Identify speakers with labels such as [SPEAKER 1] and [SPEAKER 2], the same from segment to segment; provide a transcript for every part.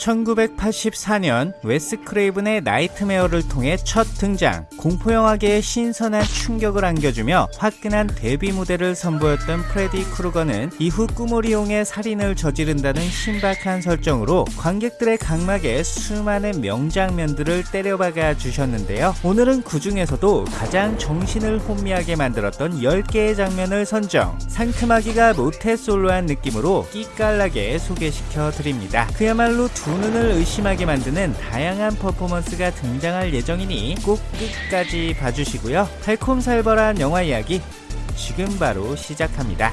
[SPEAKER 1] 1984년 웨스 크레이븐의 나이트메어를 통해 첫 등장, 공포영화계에 신선한 충격을 안겨주며 화끈한 데뷔 무대를 선보였던 프레디 크루거는 이후 꿈을 이용해 살인을 저지른다는 신박한 설정으로 관객들의 각막에 수많은 명장면들을 때려박아 주셨는데요. 오늘은 그 중에서도 가장 정신을 혼미하게 만들었던 10개의 장면을 선정, 상큼하기가 모태솔로한 느낌으로 끼깔나게 소개시켜 드립니다. 그야말로 두 눈을 의심하게 만드는 다양한 퍼포먼스가 등장할 예정이니 꼭 끝까지 봐주시고요. 달콤살벌한 영화 이야기 지금 바로 시작합니다.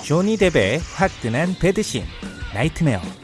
[SPEAKER 1] 조니 뎁의 화끈한 배드신 나이트메어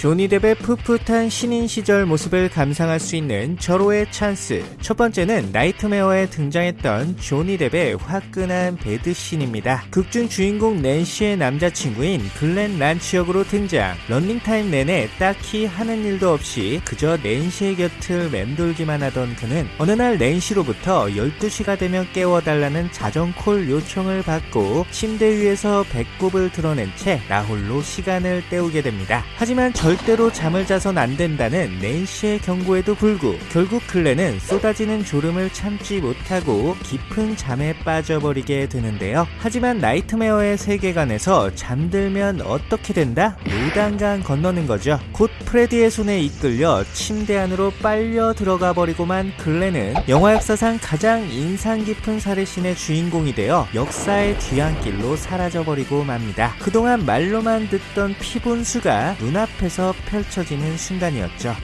[SPEAKER 1] 조니 뎁의 풋풋한 신인 시절 모습을 감상할 수 있는 절호의 찬스. 첫 번째는 나이트메어에 등장했던 조니 뎁의 화끈한 베드신입니다. 극중 주인공 낸시의 남자친구인 글렌 랜츠 역으로 등장. 런닝타임 내내 딱히 하는 일도 없이 그저 낸시의 곁을 맴돌기만 하던 그는 어느 날 낸시로부터 12시가 되면 깨워달라는 자정콜 요청을 받고 침대 위에서 배꼽을 드러낸 채 나홀로 시간을 때우게 됩니다. 하지만 절대로 잠을 자선 안 된다는 낸시의 경고에도 불구 결국 글렌은 쏟아지는 졸음을 참지 못하고 깊은 잠에 빠져버리게 되는데요. 하지만 나이트메어의 세계관에서 잠들면 어떻게 된다? 요단강 건너는 거죠. 곧 프레디의 손에 이끌려 침대 안으로 빨려 들어가 버리고만 글렌은 영화 역사상 가장 인상 깊은 살해신의 주인공이 되어 역사의 뒤안길로 사라져버리고 맙니다. 그동안 말로만 듣던 피분수가 눈앞에서 펼쳐지는 순간이었죠.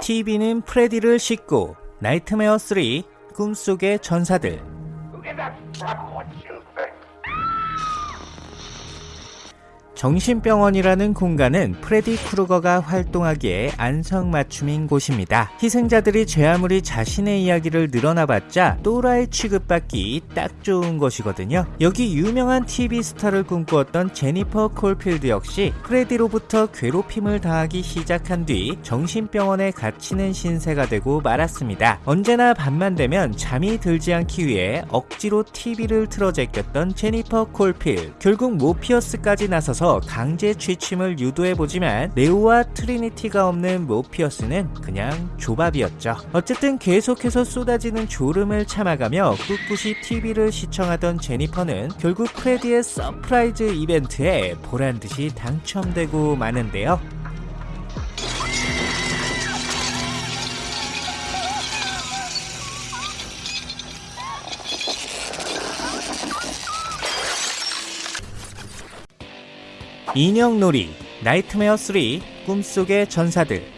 [SPEAKER 1] TV는 프레디를 싣고 나이트메어 3 꿈속의 전사들 정신병원이라는 공간은 프레디 크루거가 활동하기에 안성맞춤인 곳입니다. 희생자들이 죄 아무리 자신의 이야기를 늘어놔봤자 또라이 취급받기 딱 좋은 곳이거든요. 여기 유명한 TV 스타를 꿈꾸었던 제니퍼 콜필드 역시 프레디로부터 괴롭힘을 당하기 시작한 뒤 정신병원에 갇히는 신세가 되고 말았습니다. 언제나 밤만 되면 잠이 들지 않기 위해 억지로 TV를 틀어 제꼈던 제니퍼 콜필 결국 모피어스까지 나서서 강제 취침을 유도해보지만 네오와 트리니티가 없는 모피어스는 그냥 좆밥이었죠. 어쨌든 계속해서 쏟아지는 졸음을 참아가며 꿋꿋이 TV를 시청하던 제니퍼는 결국 프레디의 서프라이즈 이벤트에 보란듯이 당첨되고 마는데요. 인형놀이 나이트메어 3 꿈속의 전사들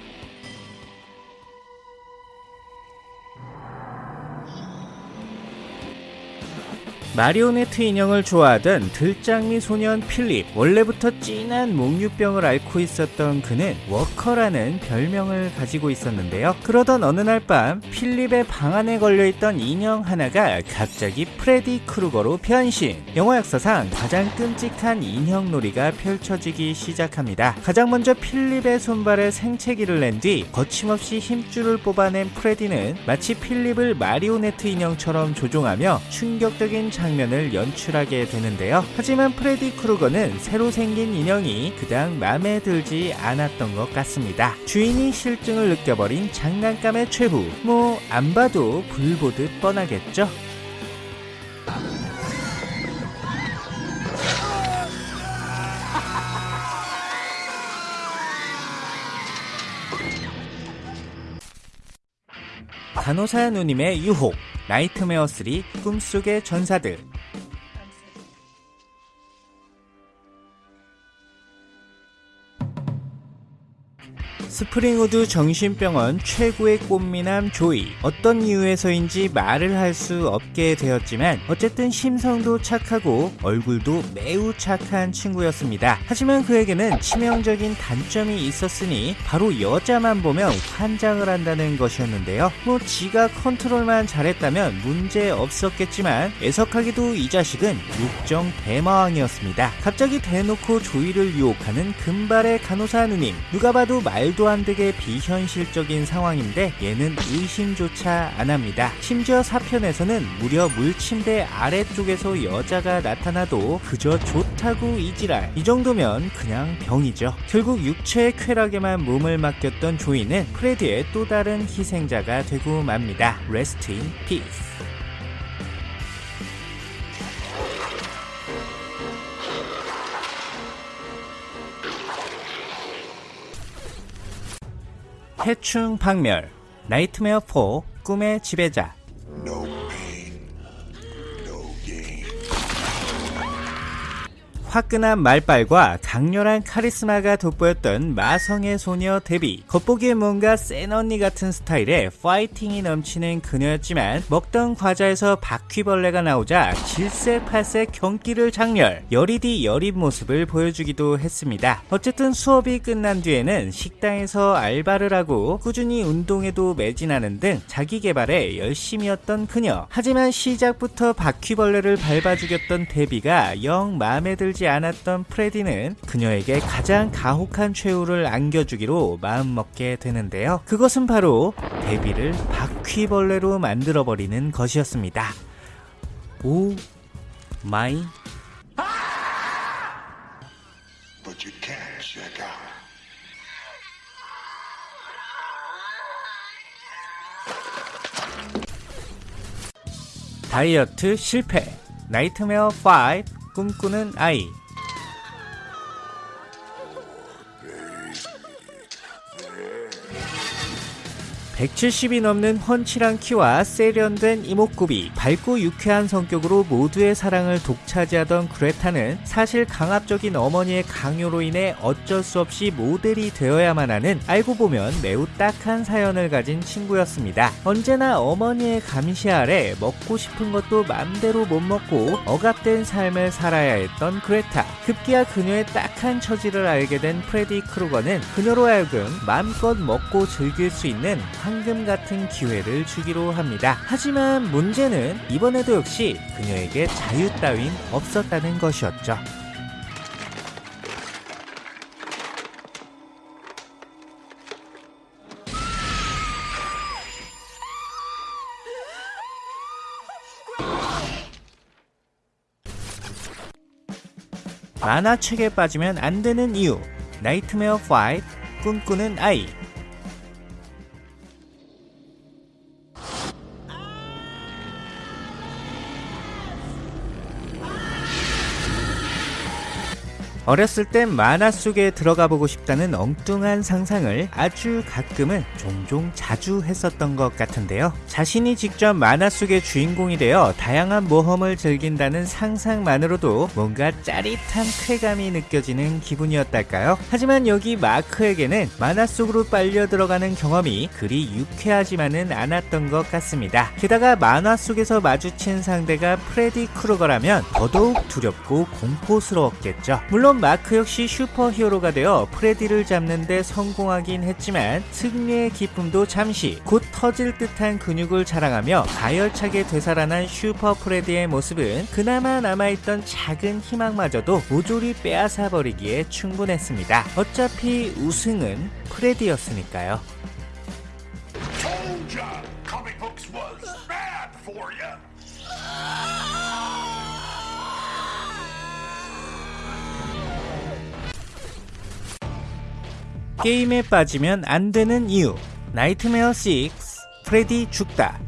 [SPEAKER 1] 마리오네트 인형을 좋아하던 들장미 소년 필립 원래부터 진한 몽유병을 앓고 있었던 그는 워커라는 별명을 가지고 있었는데요. 그러던 어느 날 밤 필립의 방 안에 걸려있던 인형 하나가 갑자기 프레디 크루거로 변신. 영화 역사상 가장 끔찍한 인형놀이가 펼쳐지기 시작합니다. 가장 먼저 필립의 손발에 생채기를 낸 뒤 거침없이 힘줄을 뽑아낸 프레디는 마치 필립을 마리오네트 인형처럼 조종하며 충격적인 장 면을 연출하게 되는데요. 하지만 프레디 크루거는 새로 생긴 인형이 그닥 마음에 들지 않았던 것 같습니다. 주인이 실증을 느껴버린 장난감의 최후. 뭐 안 봐도 불 보듯 뻔하겠죠. 간호사 누님의 유혹 나이트메어 3 꿈속의 전사들 스프링우드 정신병원 최고의 꽃미남 조이. 어떤 이유에서인지 말을 할 수 없게 되었지만 어쨌든 심성도 착하고 얼굴도 매우 착한 친구였습니다. 하지만 그에게는 치명적인 단점이 있었으니 바로 여자만 보면 환장을 한다는 것이었는데요. 뭐 지가 컨트롤만 잘했다면 문제 없었겠지만 애석하게도 이 자식은 욕정 대마왕이었습니다. 갑자기 대놓고 조이를 유혹하는 금발의 간호사 누님. 누가 봐도 말도 안 되게 비현실적인 상황인데 얘는 의심조차 안 합니다. 심지어 사편에서는 무려 물침대 아래쪽에서 여자가 나타나도 그저 좋다고 이지랄. 이 정도면 그냥 병이죠. 결국 육체의 쾌락에만 몸을 맡겼던 조이는 프레디의 또 다른 희생자가 되고 맙니다. Rest in peace. 해충 박멸 나이트메어 4 꿈의 지배자 화끈한 말빨과 강렬한 카리스마가 돋보였던 마성의 소녀 데비 겉보기엔 뭔가 센 언니 같은 스타일의 파이팅이 넘치는 그녀였지만 먹던 과자에서 바퀴벌레가 나오자 질색팔색 경기를 작렬 여리디 여린 모습을 보여주기도 했습니다. 어쨌든 수업이 끝난 뒤에는 식당에서 알바를 하고 꾸준히 운동에도 매진하는 등 자기 개발에 열심이었던 그녀. 하지만 시작부터 바퀴벌레를 밟아 죽였던 데비가 영 마음에 들지 않았던 프레디는 그녀에게 가장 가혹한 최후를 안겨주기로 마음먹게 되는데요. 그것은 바로 데비를 바퀴벌레로 만들어버리는 것이었습니다.
[SPEAKER 2] Oh my.
[SPEAKER 1] 다이어트 실패 나이트메어 5 꿈꾸는 아이 170이 넘는 훤칠한 키와 세련된 이목구비, 밝고 유쾌한 성격으로 모두의 사랑을 독차지하던 그레타는 사실 강압적인 어머니의 강요로 인해 어쩔 수 없이 모델이 되어야만 하는 알고 보면 매우 딱한 사연을 가진 친구였습니다. 언제나 어머니의 감시 아래 먹고 싶은 것도 맘대로 못 먹고 억압된 삶을 살아야 했던 그레타. 급기야 그녀의 딱한 처지를 알게 된 프레디 크루거는 그녀로 하여금 마음껏 먹고 즐길 수 있는 황금 같은 기회를 주기로 합니다. 하지만 문제는 이번에도 역시 그녀에게 자유 따윈 없었다는 것이었죠. 만화책에 빠지면 안 되는 이유. 나이트메어 5 꿈꾸는 아이. 어렸을 땐 만화 속에 들어가 보고 싶다는 엉뚱한 상상을 아주 가끔은 종종 자주 했었던 것 같은데요. 자신이 직접 만화 속의 주인공이 되어 다양한 모험을 즐긴다는 상상만으로도 뭔가 짜릿한 쾌감이 느껴지는 기분이었달까요? 하지만 여기 마크에게는 만화 속으로 빨려 들어가는 경험이 그리 유쾌하지만은 않았던 것 같습니다. 게다가 만화 속에서 마주친 상대가 프레디 크루거라면 더더욱 두렵고 공포스러웠겠죠. 물론 마크 역시 슈퍼히어로가 되어 프레디를 잡는데 성공하긴 했지만 승리의 기쁨도 잠시 곧 터질 듯한 근육을 자랑하며 가열차게 되살아난 슈퍼 프레디의 모습은 그나마 남아있던 작은 희망마저도 모조리 빼앗아 버리기에 충분했습니다. 어차피 우승은 프레디였으니까요. 게임에 빠지면 안 되는 이유. 나이트메어 6 프레디 죽다.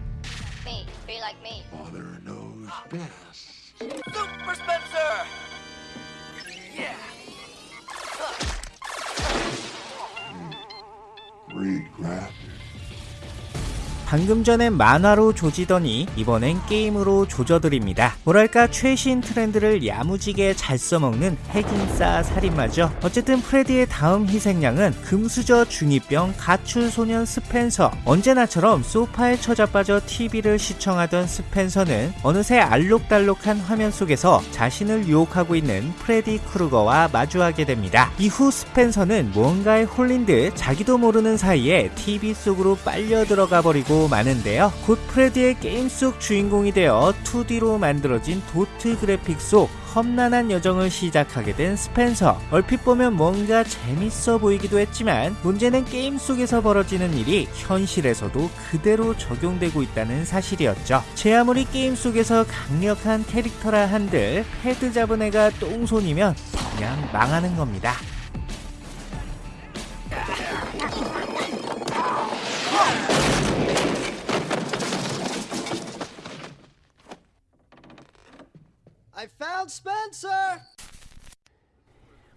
[SPEAKER 1] 방금 전엔 만화로 조지더니 이번엔 게임으로 조져드립니다. 뭐랄까 최신 트렌드를 야무지게 잘 써먹는 핵인싸 살인마죠. 어쨌든 프레디의 다음 희생양은 금수저 중2병 가출 소년 스펜서. 언제나처럼 소파에 처자빠져 TV를 시청하던 스펜서는 어느새 알록달록한 화면 속에서 자신을 유혹하고 있는 프레디 크루거와 마주하게 됩니다. 이후 스펜서는 무언가에 홀린 듯 자기도 모르는 사이에 TV 속으로 빨려 들어가 버리고 마는데요. 곧 프레디의 게임 속 주인공이 되어 2D로 만들어진 도트 그래픽 속 험난한 여정을 시작하게 된 스펜서. 얼핏 보면 뭔가 재밌어 보이기도 했지만 문제는 게임 속에서 벌어지는 일이 현실에서도 그대로 적용되고 있다는 사실이었죠. 제 아무리 게임 속에서 강력한 캐릭터라 한들 패드 잡은 애가 똥손이면 그냥 망하는 겁니다.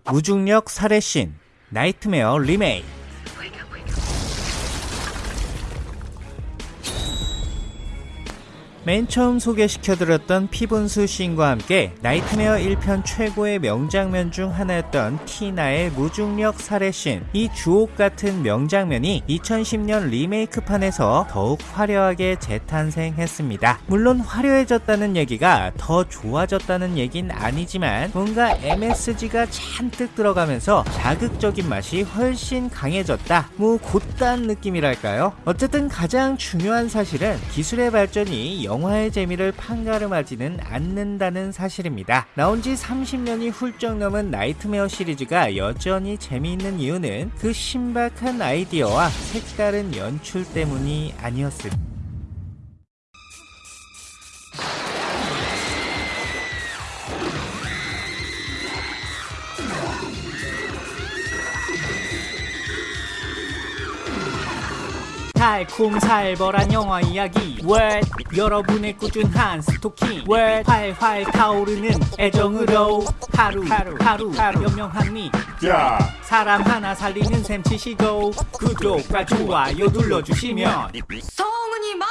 [SPEAKER 1] 무중력 살해신 나이트메어 리메이크 맨 처음 소개시켜드렸던 피분수 씬과 함께 나이트메어 1편 최고의 명장면 중 하나였던 티나의 무중력 살해신 이 주옥 같은 명장면이 2010년 리메이크판에서 더욱 화려하게 재탄생했습니다. 물론 화려해졌다는 얘기가 더 좋아졌다는 얘긴 아니지만 뭔가 MSG가 잔뜩 들어가면서 자극적인 맛이 훨씬 강해졌다. 뭐 그렇단 느낌이랄까요? 어쨌든 가장 중요한 사실은 기술의 발전이 영화의 재미를 판가름하지는 않는다는 사실입니다. 나온 지 30년이 훌쩍 넘은 나이트메어 시리즈가 여전히 재미있는 이유는 그 신박한 아이디어와 색다른 연출 때문이 아니었을까. 달콤살벌한 영화 이야기. 왜 여러분의 꾸준한 스토킹. 왜 활활 타오르는 애정으로. 하루 하루 하루 하루. 연명한 미.
[SPEAKER 2] 야,
[SPEAKER 1] 사람 하나 살리는 셈 치시고 구독과 좋아요 눌러주시면.
[SPEAKER 3] 소문이 많